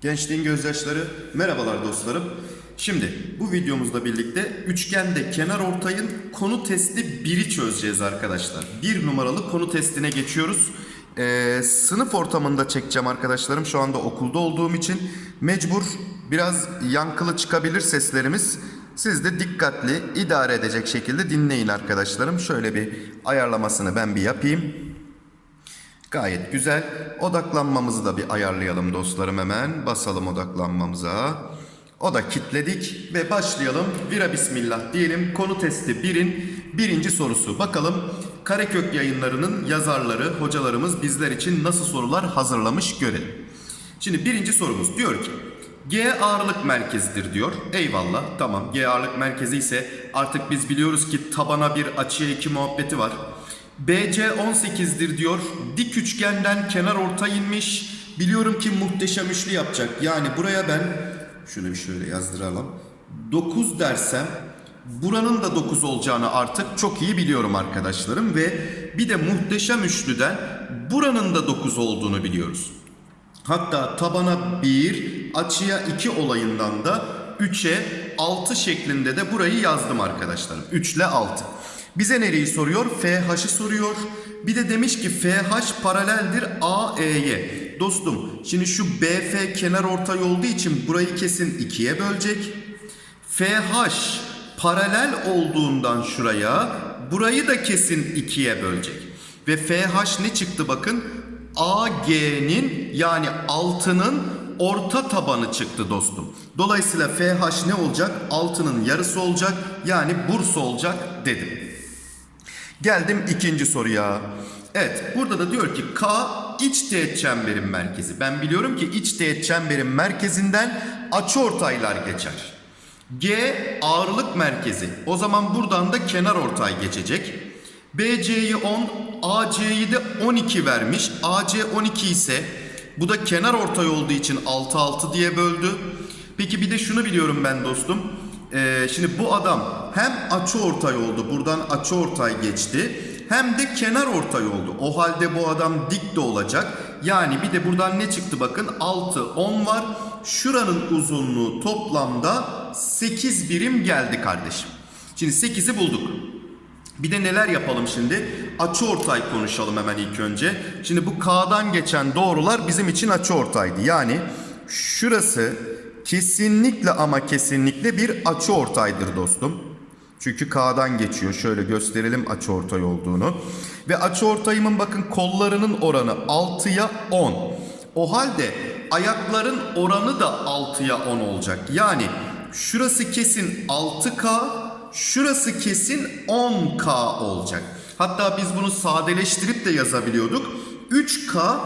Gençliğin gözyaşları, merhabalar dostlarım. Şimdi bu videomuzla birlikte üçgende kenar ortayın konu testi 1'i çözeceğiz arkadaşlar. Bir numaralı konu testine geçiyoruz. Ee, sınıf ortamında çekeceğim arkadaşlarım. Şu anda okulda olduğum için mecbur biraz yankılı çıkabilir seslerimiz. Siz de dikkatli, idare edecek şekilde dinleyin arkadaşlarım. Şöyle bir ayarlamasını ben bir yapayım. Gayet güzel. Odaklanmamızı da bir ayarlayalım dostlarım hemen. Basalım odaklanmamıza. O da kitledik ve başlayalım. Vira bismillah diyelim. Konu testi 1'in birinci sorusu. Bakalım Karekök yayınlarının yazarları, hocalarımız bizler için nasıl sorular hazırlamış görelim. Şimdi birinci sorumuz diyor ki G ağırlık merkezidir diyor. Eyvallah tamam G ağırlık merkezi ise artık biz biliyoruz ki tabana bir açıya iki muhabbeti var. BC 18'dir diyor. Dik üçgenden kenar orta inmiş. Biliyorum ki muhteşem üçlü yapacak. Yani buraya ben şunu bir şöyle yazdıralım. 9 dersem buranın da 9 olacağını artık çok iyi biliyorum arkadaşlarım ve bir de muhteşem üçlüden buranın da 9 olduğunu biliyoruz. Hatta tabana 1, açıya 2 olayından da 3'e 6 şeklinde de burayı yazdım arkadaşlarım. 3 ile 6. Bize nereyi soruyor? FH'ı soruyor. Bir de demiş ki FH paraleldir AE'ye. Dostum şimdi şu BF kenar ortay olduğu için burayı kesin 2'ye bölecek. FH paralel olduğundan şuraya burayı da kesin 2'ye bölecek. Ve FH ne çıktı bakın? AG'nin yani 6'nın orta tabanı çıktı dostum. Dolayısıyla FH ne olacak? 6'nın yarısı olacak. Yani Bursa olacak dedim. Geldim ikinci soruya. Evet burada da diyor ki K iç teğet çemberin merkezi. Ben biliyorum ki iç teğet çemberin merkezinden açıortaylar geçer. G ağırlık merkezi. O zaman buradan da kenar ortay geçecek. BC'yi 10, AC'yi de 12 vermiş. AC 12 ise bu da kenar ortay olduğu için 6 6 diye böldü. Peki bir de şunu biliyorum ben dostum. Ee, şimdi bu adam hem açı ortay oldu. Buradan açı ortay geçti. Hem de kenar ortay oldu. O halde bu adam dik de olacak. Yani bir de buradan ne çıktı bakın 6 10 var. Şuranın uzunluğu toplamda 8 birim geldi kardeşim. Şimdi 8'i bulduk. Bir de neler yapalım şimdi? Açı ortay konuşalım hemen ilk önce. Şimdi bu K'dan geçen doğrular bizim için açı ortaydı. Yani şurası kesinlikle ama kesinlikle bir açı ortaydır dostum. Çünkü K'dan geçiyor. Şöyle gösterelim açı ortay olduğunu. Ve açı ortayımın bakın kollarının oranı 6'ya 10. O halde ayakların oranı da 6'ya 10 olacak. Yani şurası kesin 6K, şurası kesin 10K olacak. Hatta biz bunu sadeleştirip de yazabiliyorduk. 3K,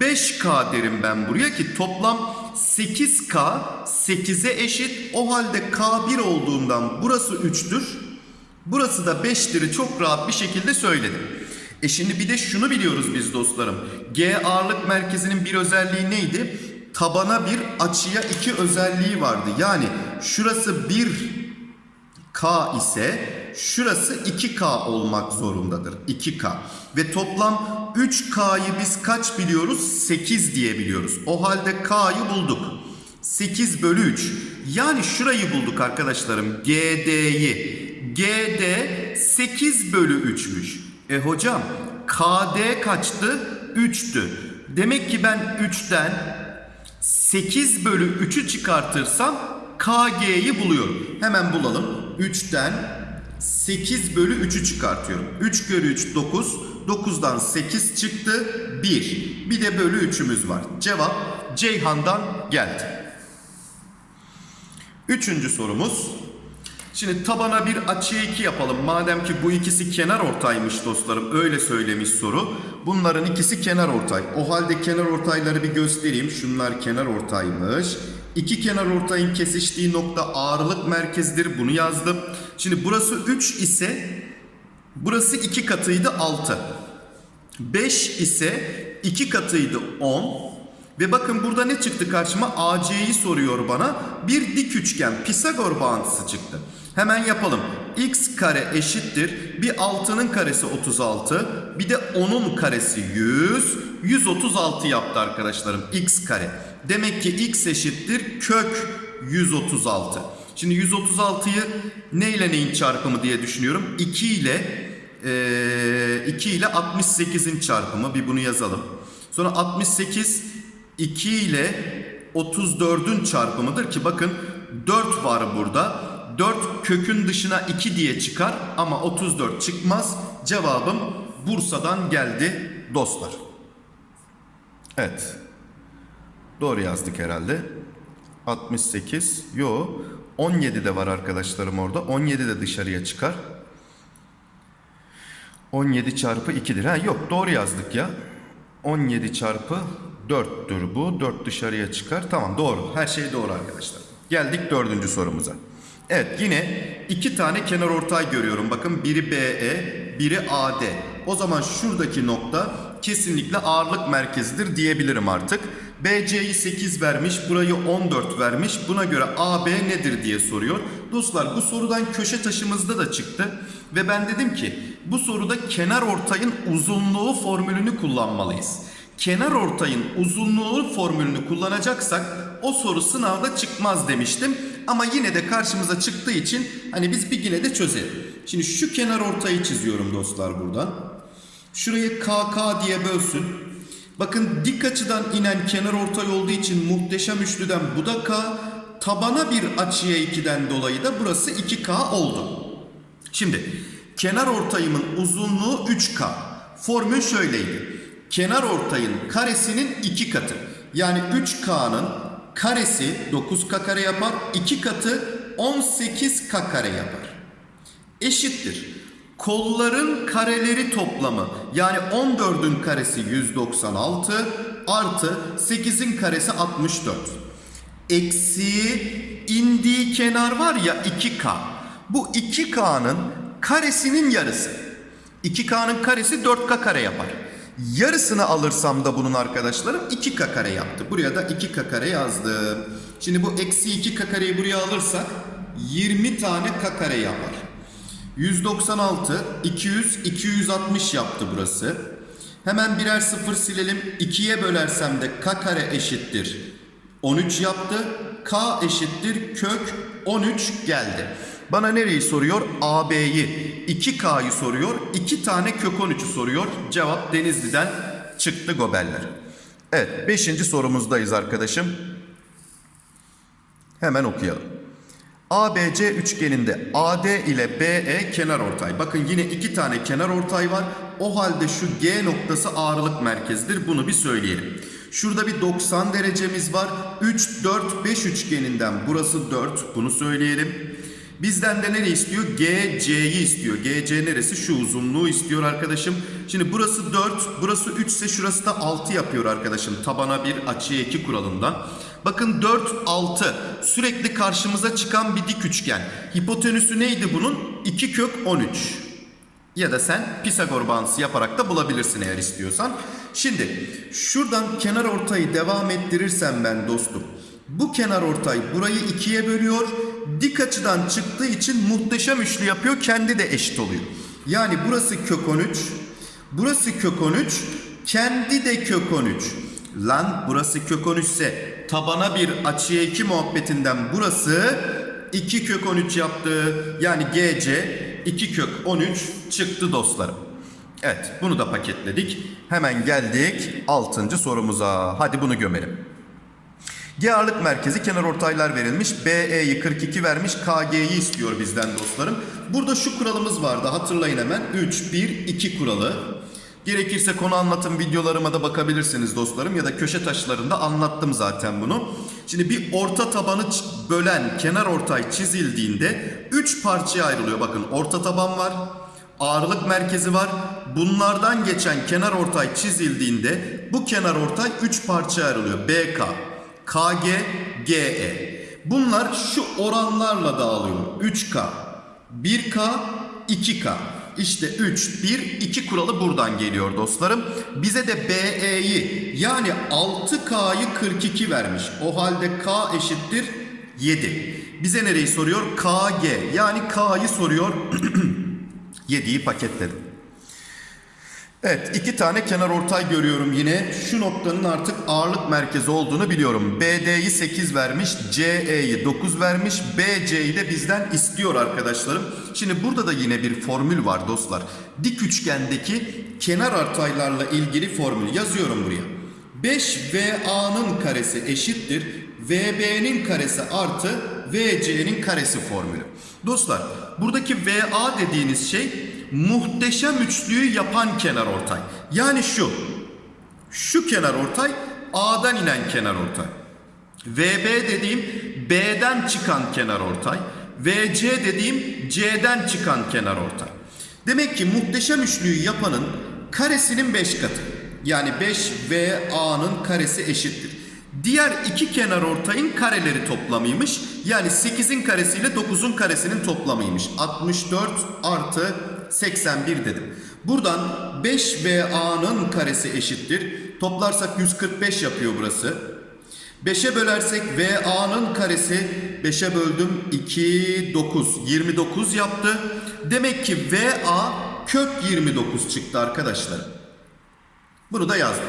5K derim ben buraya ki toplam 8K 8'e eşit. O halde K1 olduğundan burası 3'tür. Burası da 5'tir çok rahat bir şekilde söyledim. E şimdi bir de şunu biliyoruz biz dostlarım. G ağırlık merkezinin bir özelliği neydi? Tabana bir açıya iki özelliği vardı. Yani şurası 1 K ise şurası 2K olmak zorundadır. 2K. Ve toplam 3K'yı biz kaç biliyoruz? 8 diye biliyoruz. O halde K'yı bulduk. 8 bölü 3. Yani şurayı bulduk arkadaşlarım. GD'yi. GD 8 bölü 3'müş. E hocam KD kaçtı? 3'tü. Demek ki ben 3'ten 8 bölü 3'ü çıkartırsam KG'yi buluyorum. Hemen bulalım. 3'ten 8 bölü 3'ü çıkartıyorum. 3 bölü 3 9. 9'dan 8 çıktı. 1. Bir de bölü 3'ümüz var. Cevap Ceyhan'dan geldi. Üçüncü sorumuz. Şimdi tabana bir açıya 2 yapalım. Madem ki bu ikisi kenar ortaymış dostlarım. Öyle söylemiş soru. Bunların ikisi kenar ortay. O halde kenar ortayları bir göstereyim. Şunlar kenar ortaymış. İki kenar ortayın kesiştiği nokta ağırlık merkezidir. Bunu yazdım. Şimdi burası 3 ise burası 2 katıydı 6. 5 ise 2 katıydı 10. Ve bakın burada ne çıktı karşıma? AC'yi soruyor bana. Bir dik üçgen Pisagor bağıntısı çıktı. Hemen yapalım. x kare eşittir. Bir 6'nın karesi 36. Bir de 10'un karesi 100. 136 yaptı arkadaşlarım x kare. Demek ki x eşittir kök 136. Şimdi 136'yı ne ile neyin çarpımı diye düşünüyorum. 2 ile e, 2 ile 68'in çarpımı. Bir bunu yazalım. Sonra 68 2 ile 34'ün çarpımıdır ki bakın 4 var burada. 4 kökün dışına 2 diye çıkar ama 34 çıkmaz. Cevabım Bursa'dan geldi dostlar. Evet. Doğru yazdık herhalde. 68. Yo. 17 de var arkadaşlarım orada. 17 de dışarıya çıkar. 17 çarpı 2'dir. Ha yok doğru yazdık ya. 17 çarpı 4'tür bu. 4 dışarıya çıkar. Tamam doğru. Her şey doğru arkadaşlar. Geldik dördüncü sorumuza. Evet yine iki tane kenar ortay görüyorum. Bakın biri BE, biri AD. O zaman şuradaki nokta kesinlikle ağırlık merkezidir diyebilirim artık. BC'yi 8 vermiş, burayı 14 vermiş. Buna göre AB nedir diye soruyor. Dostlar bu sorudan köşe taşımızda da çıktı. Ve ben dedim ki bu soruda kenar ortayın uzunluğu formülünü kullanmalıyız. Kenar ortayın uzunluğu formülünü kullanacaksak o soru sınavda çıkmaz demiştim. Ama yine de karşımıza çıktığı için hani biz bir yine de çözelim. Şimdi şu kenar ortayı çiziyorum dostlar buradan. Şurayı KK diye bölsün. Bakın dik açıdan inen kenar ortay olduğu için muhteşem üçlüden bu da K. Tabana bir açıya 2'den dolayı da burası 2K oldu. Şimdi kenar ortayımın uzunluğu 3K. Formül şöyleydi. Kenar ortayın karesinin 2 katı. Yani 3K'nın karesi 9K kare yapar. 2 katı 18K kare yapar. Eşittir. Kolların kareleri toplamı yani 14'ün karesi 196 artı 8'in karesi 64. Eksiği indiği kenar var ya 2K. Bu 2K'nın karesinin yarısı. 2K'nın karesi 4K kare yapar. Yarısını alırsam da bunun arkadaşlarım 2K kare yaptı. Buraya da 2K kare yazdım. Şimdi bu eksi 2K kareyi buraya alırsak 20 tane K kare yapar. 196, 200, 260 yaptı burası. Hemen birer sıfır silelim. 2'ye bölersem de K kare eşittir. 13 yaptı. K eşittir kök 13 geldi. Bana nereyi soruyor? AB'yi. 2K'yı soruyor. 2 tane kök 13'ü soruyor. Cevap Denizli'den çıktı gobeller. Evet 5. sorumuzdayız arkadaşım. Hemen okuyalım. ABC üçgeninde AD ile BE kenar ortay. Bakın yine iki tane kenar ortay var. O halde şu G noktası ağırlık merkezidir. Bunu bir söyleyelim. Şurada bir 90 derecemiz var. 3, 4, 5 üçgeninden burası 4. Bunu söyleyelim. Bizden de ne istiyor? GC'yi istiyor. GC neresi? Şu uzunluğu istiyor arkadaşım. Şimdi burası 4, burası 3 ise şurası da 6 yapıyor arkadaşım. Tabana 1, açıya 2 kuralından. Bakın 4, 6 sürekli karşımıza çıkan bir dik üçgen. Hipotenüsü neydi bunun? 2 kök 13. Ya da sen Pisagor bağıntısı yaparak da bulabilirsin eğer istiyorsan. Şimdi şuradan kenar ortayı devam ettirirsem ben dostum. Bu kenar ortay burayı ikiye bölüyor. Dik açıdan çıktığı için muhteşem üçlü yapıyor. Kendi de eşit oluyor. Yani burası kök 13. Burası kök 13. Kendi de kök 13. Lan burası kök 13 ise tabana bir açıya 2 muhabbetinden burası 2 kök 13 yaptı. Yani GC 2 kök 13 çıktı dostlarım. Evet bunu da paketledik. Hemen geldik 6. sorumuza. Hadi bunu gömelim. G ağırlık merkezi kenar ortaylar verilmiş. BE'yi 42 vermiş. KG'yi istiyor bizden dostlarım. Burada şu kuralımız vardı. Hatırlayın hemen. 3, 1, 2 kuralı. Gerekirse konu anlatım videolarıma da bakabilirsiniz dostlarım. Ya da köşe taşlarında anlattım zaten bunu. Şimdi bir orta tabanı bölen kenar ortay çizildiğinde 3 parçaya ayrılıyor. Bakın orta taban var. Ağırlık merkezi var. Bunlardan geçen kenar ortay çizildiğinde bu kenar ortay 3 parçaya ayrılıyor. BK, KG, GE. Bunlar şu oranlarla dağılıyor. 3K, 1K, 2K. İşte 3, 1, 2 kuralı buradan geliyor dostlarım. Bize de BE'yi yani 6K'yı 42 vermiş. O halde K eşittir 7. bize nereyi soruyor? KG yani K'yı soruyor. 7'yi paketledim. Evet iki tane kenar ortay görüyorum yine. Şu noktanın artık ağırlık merkezi olduğunu biliyorum. BD'yi 8 vermiş, CE'yi 9 vermiş, BC'yi de bizden istiyor arkadaşlarım. Şimdi burada da yine bir formül var dostlar. Dik üçgendeki kenar ortaylarla ilgili formül yazıyorum buraya. 5VA'nın karesi eşittir. VB'nin karesi artı VC'nin karesi formülü. Dostlar buradaki VA dediğiniz şey muhteşem üçlüyü yapan kenar ortay. Yani şu. Şu kenar ortay A'dan inen kenar ortay. VB dediğim B'den çıkan kenar ortay. VC dediğim C'den çıkan kenar ortay. Demek ki muhteşem üçlüyü yapanın karesinin 5 katı. Yani 5 VA'nın karesi eşittir. Diğer iki kenar ortayın kareleri toplamıymış. Yani 8'in karesiyle 9'un karesinin toplamıymış. 64 artı 81 dedim. Buradan 5 VA'nın karesi eşittir. Toplarsak 145 yapıyor burası. 5'e bölersek VA'nın karesi 5'e böldüm 2 9 29 yaptı. Demek ki VA kök 29 çıktı arkadaşlar. Bunu da yazdım.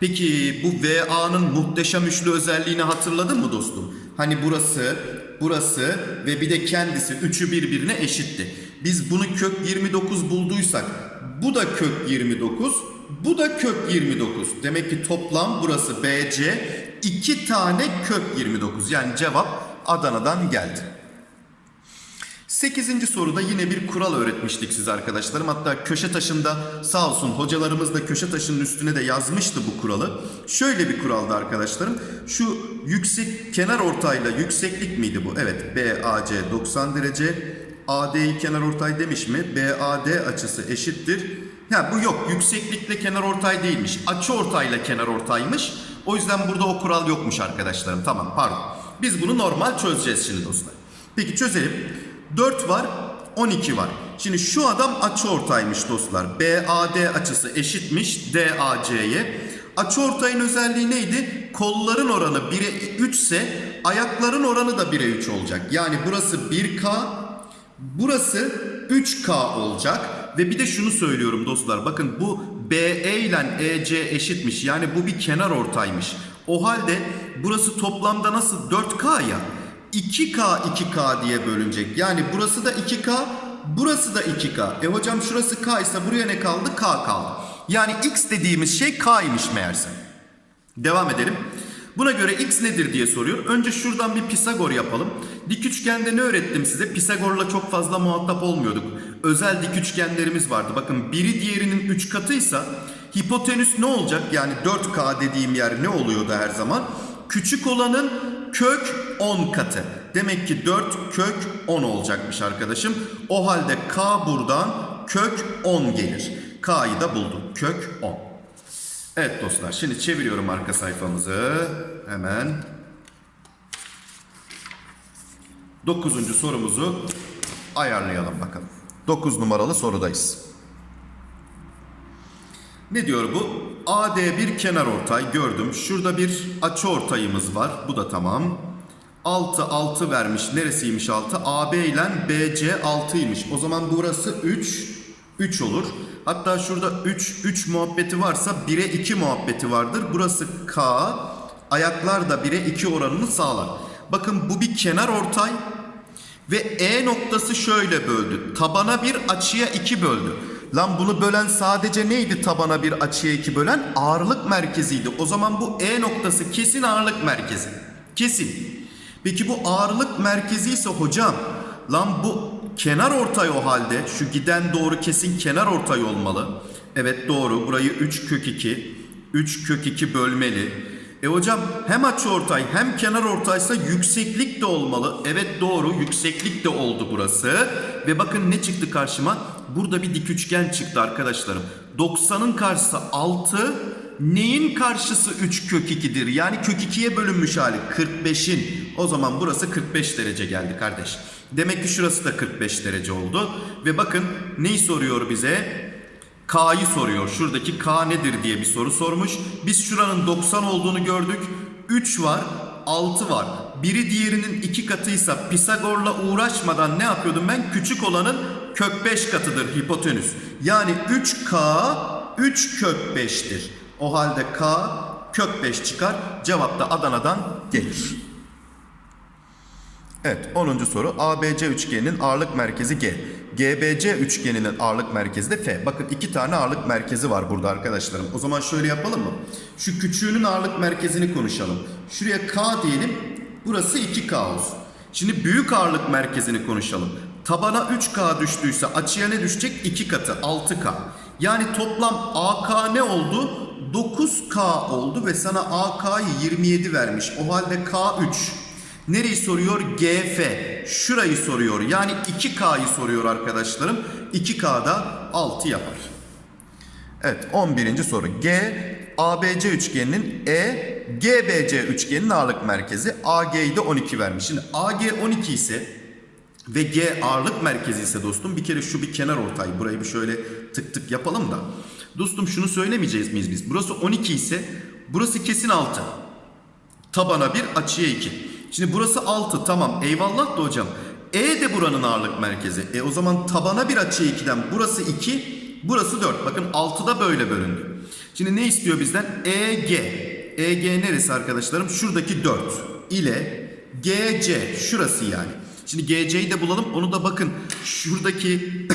Peki bu VA'nın muhteşem üçlü özelliğini hatırladın mı dostum? Hani burası, burası ve bir de kendisi üçü birbirine eşitti. Biz bunu kök 29 bulduysak bu da kök 29, bu da kök 29. Demek ki toplam burası BC iki tane kök 29. Yani cevap Adana'dan geldi. 8. soruda yine bir kural öğretmiştik size arkadaşlarım. Hatta köşe taşında sağ olsun hocalarımız da köşe taşının üstüne de yazmıştı bu kuralı. Şöyle bir kuraldı arkadaşlarım. Şu yüksek kenar ortayla yükseklik miydi bu? Evet BAC 90 derece. AD'yi kenar ortay demiş mi? BAD açısı eşittir. Ya bu yok. Yükseklikle kenar ortay değilmiş. Açı ortayla kenar ortaymış. O yüzden burada o kural yokmuş arkadaşlarım. Tamam pardon. Biz bunu normal çözeceğiz şimdi dostlar. Peki çözelim. 4 var, 12 var. Şimdi şu adam açı ortaymış dostlar. BAD açısı eşitmiş DAC'ye. Açı ortayın özelliği neydi? Kolların oranı 1'e 3 ise ayakların oranı da 1'e 3 olacak. Yani burası 1K, burası 3K olacak. Ve bir de şunu söylüyorum dostlar. Bakın bu BE ile EC eşitmiş. Yani bu bir kenar ortaymış. O halde burası toplamda nasıl 4K ya? 2K 2K diye bölünecek. Yani burası da 2K, burası da 2K. E hocam şurası K ise buraya ne kaldı? K kaldı. Yani X dediğimiz şey K'ymış meğerse. Devam edelim. Buna göre X nedir diye soruyor. Önce şuradan bir Pisagor yapalım. Dik üçgende ne öğrettim size? Pisagor'la çok fazla muhatap olmuyorduk. Özel dik üçgenlerimiz vardı. Bakın biri diğerinin 3 katıysa hipotenüs ne olacak? Yani 4K dediğim yer ne oluyordu her zaman? Küçük olanın kök 10 katı. Demek ki 4 kök 10 olacakmış arkadaşım. O halde K buradan kök 10 gelir. K'yı da buldum. Kök 10. Evet dostlar şimdi çeviriyorum arka sayfamızı. Hemen. Dokuzuncu sorumuzu ayarlayalım bakalım. 9 numaralı sorudayız. Ne diyor bu? AD bir kenar ortay gördüm. Şurada bir açı ortayımız var. Bu da tamam. 6 6 vermiş. Neresiymiş 6? AB ile BC 6'ymış. O zaman burası 3 3 olur. Hatta şurada 3 3 muhabbeti varsa 1'e 2 muhabbeti vardır. Burası K. Ayaklar da 1'e 2 oranını sağlar. Bakın bu bir kenar ortay ve E noktası şöyle böldü. Tabana bir açıya 2 böldü. Lan bunu bölen sadece neydi tabana bir açıya 2 bölen? Ağırlık merkeziydi. O zaman bu E noktası kesin ağırlık merkezi. Kesin. Peki bu ağırlık merkezi ise hocam lan bu kenar ortay o halde şu giden doğru kesin kenar ortay olmalı. Evet doğru burayı 3 kök 2 3 kök 2 bölmeli. E hocam hem açı ortay hem kenar ortaysa yükseklik de olmalı. Evet doğru yükseklik de oldu burası. Ve bakın ne çıktı karşıma? Burada bir dik üçgen çıktı arkadaşlarım. 90'ın karşısı 6, neyin karşısı 3 kök 2'dir? Yani kök 2'ye bölünmüş hali 45'in. O zaman burası 45 derece geldi kardeş. Demek ki şurası da 45 derece oldu. Ve bakın neyi soruyor bize? K'yı soruyor. Şuradaki K nedir diye bir soru sormuş. Biz şuranın 90 olduğunu gördük. 3 var. 6 var. Biri diğerinin 2 katıysa Pisagor'la uğraşmadan ne yapıyordum ben? Küçük olanın kök 5 katıdır hipotenüs. Yani 3K 3 kök 5'tir. O halde K kök 5 çıkar. Cevap da Adana'dan gelir. Evet 10. soru ABC üçgeninin ağırlık merkezi G. GBC üçgeninin ağırlık merkezi de F. Bakın iki tane ağırlık merkezi var burada arkadaşlarım. O zaman şöyle yapalım mı? Şu küçüğünün ağırlık merkezini konuşalım. Şuraya K diyelim. Burası 2K olsun. Şimdi büyük ağırlık merkezini konuşalım. Tabana 3K düştüyse açıya ne düşecek? 2 katı 6K. Yani toplam AK ne oldu? 9K oldu ve sana AK'yı 27 vermiş. O halde K3. Nereyi soruyor? GF. Şurayı soruyor. Yani 2K'yı soruyor arkadaşlarım. 2K'da 6 yapar. Evet 11. soru. G ABC üçgeninin E GBC üçgeninin ağırlık merkezi AG'yi de 12 vermiş. Şimdi AG 12 ise ve G ağırlık merkezi ise dostum bir kere şu bir kenar ortay. Burayı bir şöyle tık tık yapalım da. Dostum şunu söylemeyeceğiz miyiz biz? Burası 12 ise burası kesin 6. Tabana 1 açıya 2. Şimdi burası 6 tamam eyvallah da hocam. E de buranın ağırlık merkezi. E o zaman tabana 1 açıya 2'den burası 2 burası 4. Bakın 6'da böyle bölündü. Şimdi ne istiyor bizden? EG. EG neresi arkadaşlarım? Şuradaki 4 ile GC şurası yani. Şimdi GC'yi de bulalım. Onu da bakın şuradaki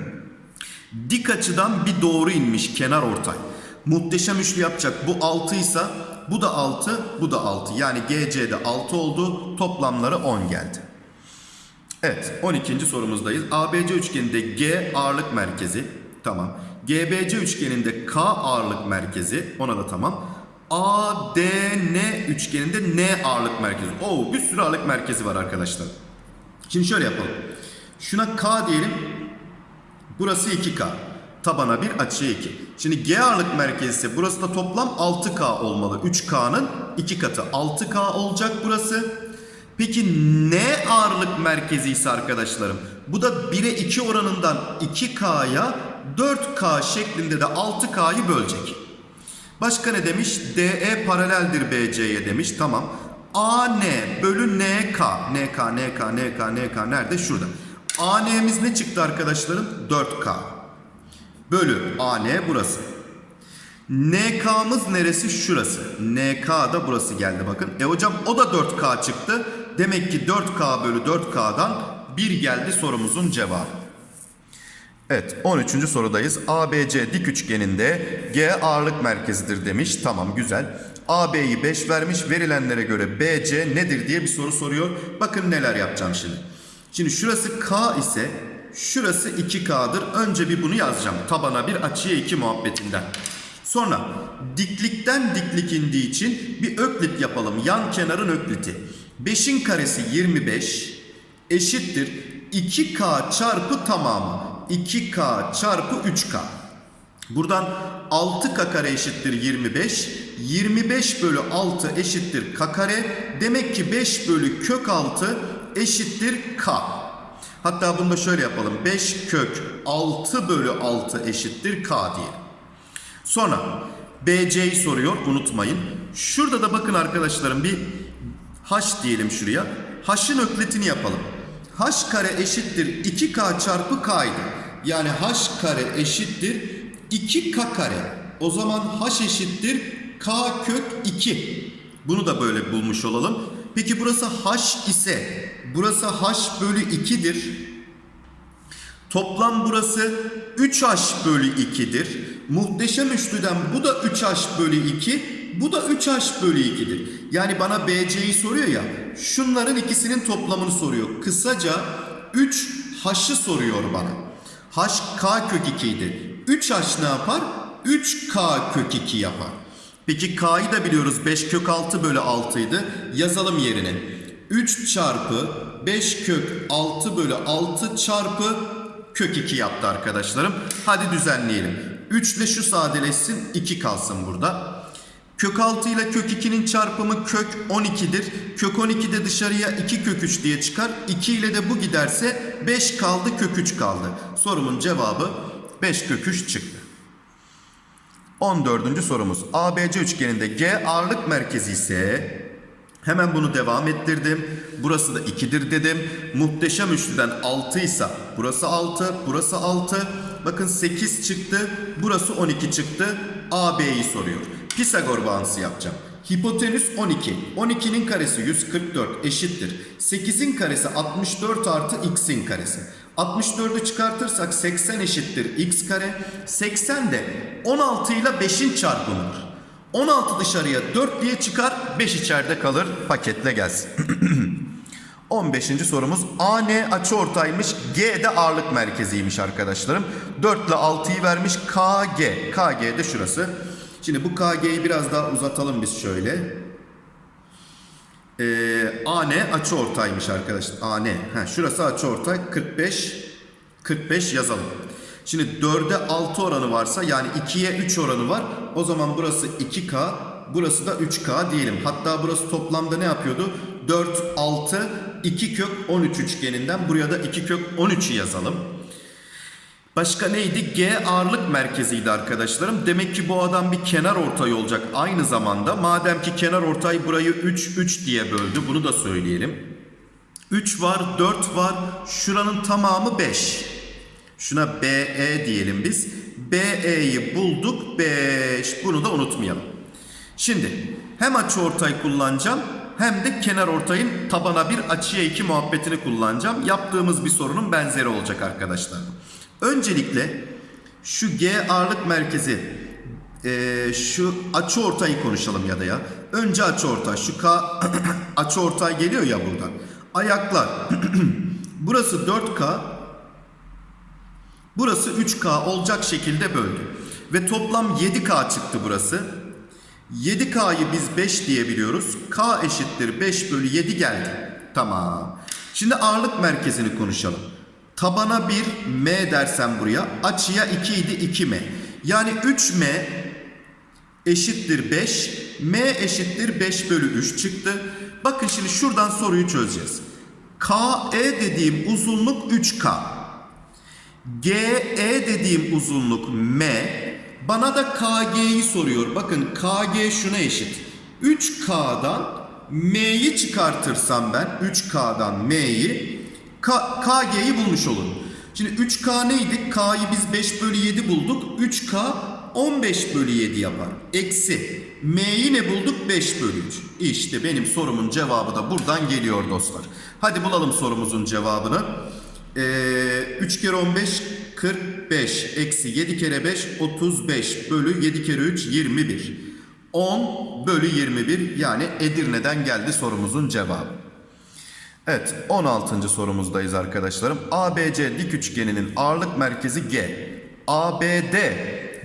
dik açıdan bir doğru inmiş kenar ortay. Muhteşem üçlü yapacak. Bu 6 ise bu da 6, bu da 6. Yani GC'de 6 oldu. Toplamları 10 geldi. Evet 12. sorumuzdayız. ABC üçgeninde G ağırlık merkezi. Tamam. GBC üçgeninde K ağırlık merkezi. Ona da tamam. ADN üçgeninde N ağırlık merkezi. Oo bir sürü ağırlık merkezi var arkadaşlar. Şimdi şöyle yapalım. Şuna K diyelim. Burası 2K. Tabana 1 açıya 2. Şimdi G ağırlık merkezi ise burası da toplam 6K olmalı. 3K'nın 2 katı 6K olacak burası. Peki ne ağırlık merkezi ise arkadaşlarım? Bu da 1'e 2 oranından 2K'ya 4K şeklinde de 6K'yı bölecek. Başka ne demiş? DE paraleldir BC'ye demiş. Tamam. AN bölü NK. NK, NK, NK, NK nerede? Şurada. AN'miz ne çıktı arkadaşlarım? 4K. Bölü AN burası. NK'mız neresi? Şurası. NK da burası geldi bakın. E hocam o da 4K çıktı. Demek ki 4K bölü 4K'dan 1 geldi sorumuzun cevabı. Evet 13. sorudayız. ABC dik üçgeninde G ağırlık merkezidir demiş. Tamam güzel. AB'yi 5 vermiş. Verilenlere göre BC nedir diye bir soru soruyor. Bakın neler yapacağım şimdi. Şimdi şurası K ise şurası 2K'dır. Önce bir bunu yazacağım. Tabana bir açıya 2 muhabbetinden. Sonra diklikten diklik indiği için bir öklit yapalım. Yan kenarın ökliti. 5'in karesi 25 eşittir 2K çarpı tamamı. 2K çarpı 3K. Buradan 6K kare eşittir 25. 25 bölü 6 eşittir K kare. Demek ki 5 bölü kök 6 eşittir K. Hatta bunu da şöyle yapalım. 5 kök 6 bölü 6 eşittir K diye. Sonra BC'yi soruyor unutmayın. Şurada da bakın arkadaşlarım bir H diyelim şuraya. H'ın öklitini yapalım. H kare eşittir 2K çarpı K'ydı. Yani H kare eşittir 2K kare. O zaman H eşittir K kök 2. Bunu da böyle bulmuş olalım. Peki burası H ise burası H bölü 2'dir. Toplam burası 3H bölü 2'dir. Muhteşem üçlüden bu da 3H bölü 2. Bu da 3H bölü 2'dir. Yani bana BC'yi soruyor ya. Şunların ikisinin toplamını soruyor. Kısaca 3H'ı soruyor bana. H K kök 2 idi. 3H ne yapar? 3K kök 2 yapar. Peki K'yı da biliyoruz 5 kök 6 bölü 6 idi. Yazalım yerine. 3 çarpı 5 kök 6 bölü 6 çarpı kök 2 yaptı arkadaşlarım. Hadi düzenleyelim. 3 ile şu sadeleşsin 2 kalsın burada. Kök 6 ile kök 2'nin çarpımı kök 12'dir. Kök 12 de dışarıya 2 kök 3 diye çıkar. 2 ile de bu giderse 5 kaldı kök 3 kaldı. Sorumun cevabı 5 kök 3 çıktı. 14. sorumuz. ABC üçgeninde G ağırlık merkezi ise Hemen bunu devam ettirdim. Burası da 2'dir dedim. Muhteşem üçlüden 6 ise burası 6, burası 6. Bakın 8 çıktı. Burası 12 çıktı. AB'yi soruyor. Pisagor bağıntısı yapacağım. Hipotenüs 12. 12'nin karesi 144 eşittir. 8'in karesi 64 artı x'in karesi. 64'ü çıkartırsak 80 eşittir x kare. 80 de 16 ile 5'in çarpımıdır. 16 dışarıya 4 diye çıkar, 5 içeride kalır. Paketle gelsin. 15. sorumuz AN açıortaymış, G de ağırlık merkeziymiş arkadaşlarım. 4 ile 6'yı vermiş KG. KG de şurası. Şimdi bu KG'yi biraz daha uzatalım biz şöyle. Ee, AN açıortaymış arkadaşlar. AN. Şurası açıortay 45 45 yazalım. Şimdi 4'e 6 oranı varsa yani 2'ye 3 oranı var. O zaman burası 2K, burası da 3K diyelim. Hatta burası toplamda ne yapıyordu? 4, 6, 2 kök 13 üçgeninden buraya da 2 kök 13'ü yazalım. Başka neydi? G ağırlık merkeziydi arkadaşlarım. Demek ki bu adam bir kenar ortay olacak aynı zamanda. Madem ki kenar ortay burayı 3, 3 diye böldü. Bunu da söyleyelim. 3 var, 4 var. Şuranın tamamı 5. Şuna BE diyelim biz. BE'yi bulduk 5. Bunu da unutmayalım. Şimdi hem açı ortay kullanacağım hem de kenar ortayın tabana bir açıya 2 muhabbetini kullanacağım. Yaptığımız bir sorunun benzeri olacak arkadaşlar. Öncelikle şu G ağırlık merkezi eee, şu açı ortayı konuşalım ya da ya. Önce açı ortay. Şu K açı ortay geliyor ya buradan. Ayaklar. Burası 4K. Burası 3K olacak şekilde böldüm. Ve toplam 7K çıktı burası. 7K'yı biz 5 diyebiliyoruz. K eşittir 5 bölü 7 geldi. Tamam. Şimdi ağırlık merkezini konuşalım. Tabana 1 M dersem buraya. Açıya 2 idi 2M. Yani 3M eşittir 5. M eşittir 5 bölü 3 çıktı. Bakın şimdi şuradan soruyu çözeceğiz. KE dediğim uzunluk 3K. GE dediğim uzunluk M. Bana da KG'yi soruyor. Bakın KG şuna eşit. 3K'dan M'yi çıkartırsam ben 3K'dan M'yi KG'yi bulmuş olurum. Şimdi 3K neydi? K'yı biz 5 bölü 7 bulduk. 3K 15 bölü 7 yapar. Eksi. M'yi ne bulduk? 5 bölü 3. İşte benim sorumun cevabı da buradan geliyor dostlar. Hadi bulalım sorumuzun cevabını. Ee, 3 kere 15 45 eksi 7 kere 5 35 bölü 7 kere 3 21 10 bölü 21 yani Edirne'den geldi sorumuzun cevabı. Evet 16. sorumuzdayız arkadaşlarım. ABC dik üçgeninin ağırlık merkezi G. ABD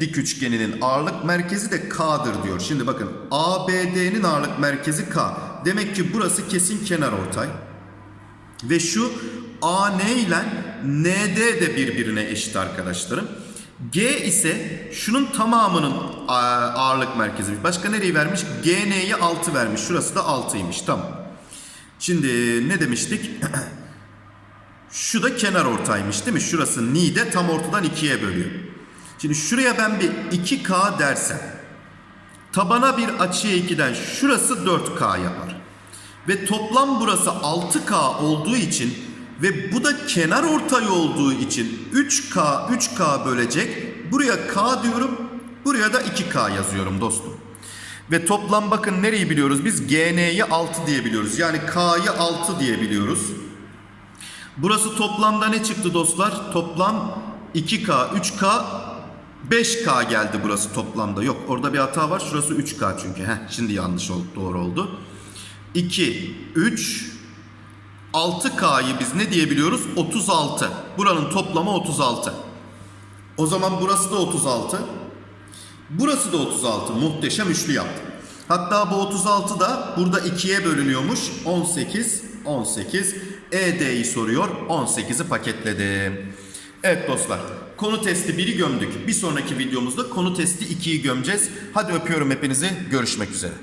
dik üçgeninin ağırlık merkezi de K'dır diyor. Şimdi bakın ABD'nin ağırlık merkezi K. Demek ki burası kesin kenar ortay. Ve şu AN ile ND de birbirine eşit arkadaşlarım. G ise şunun tamamının ağırlık merkezi. Başka nereyi vermiş? GN'yi 6 vermiş. Şurası da 6'ymış. Tamam. Şimdi ne demiştik? Şu da kenar ortaymış değil mi? Şurası ni de tam ortadan ikiye bölüyor. Şimdi şuraya ben bir 2K dersem tabana bir açıya 2'den şurası 4K yapar. Ve toplam burası 6K olduğu için ve bu da kenar ortay olduğu için 3K 3K bölecek. Buraya K diyorum. Buraya da 2K yazıyorum dostum. Ve toplam bakın nereyi biliyoruz biz? GN'yi 6 diyebiliyoruz. Yani K'yı 6 diyebiliyoruz. Burası toplamda ne çıktı dostlar? Toplam 2K, 3K, 5K geldi burası toplamda. Yok orada bir hata var. Şurası 3K çünkü. Heh, şimdi yanlış oldu, doğru oldu. 2, 3, 6K'yı biz ne diyebiliyoruz? 36. Buranın toplamı 36. O zaman burası da 36. Burası da 36. Muhteşem üçlü yaptı. Hatta bu 36 da burada 2'ye bölünüyormuş. 18, 18. ED'yi soruyor. 18'i paketledim. Evet dostlar. Konu testi 1'i gömdük. Bir sonraki videomuzda konu testi 2'yi gömeceğiz. Hadi öpüyorum hepinizi. Görüşmek üzere.